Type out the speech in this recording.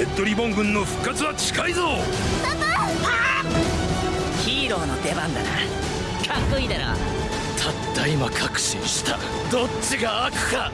レッドリボン軍の復活は近いぞ。パパ。ヒーローの出番だな。かっこいいだろ。たった今確信した。どっちが悪か。